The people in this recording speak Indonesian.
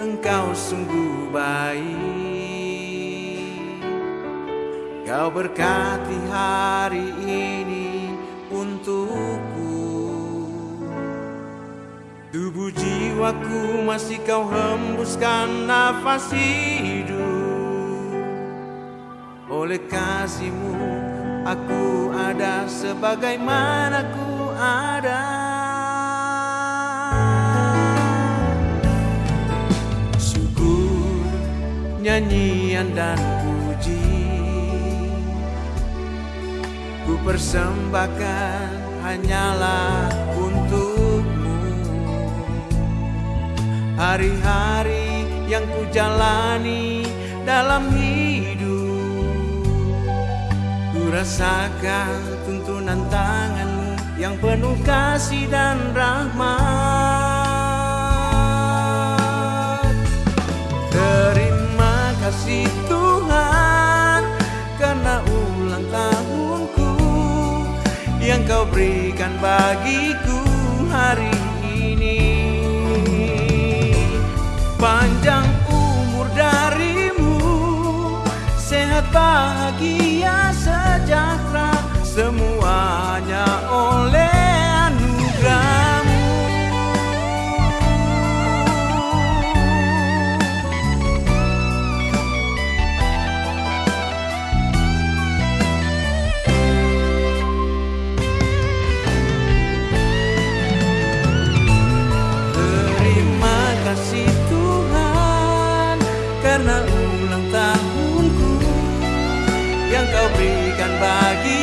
Engkau sungguh baik. Kau berkati hari ini untukku. Tubuh jiwaku masih kau hembuskan nafas hidup. Oleh kasihmu aku ada. Sebagaimana ku ada nyanyian dan puji. Ku persembahkan hanyalah untukmu. Hari-hari yang ku jalani dalam hidup. Ku rasakan tuntunan tanganmu yang penuh kasih dan rahmat yang kau berikan bagiku hari ini. Panjang umur darimu Sehat bahagia sejahtera Semuanya oleh kau berikan bagiku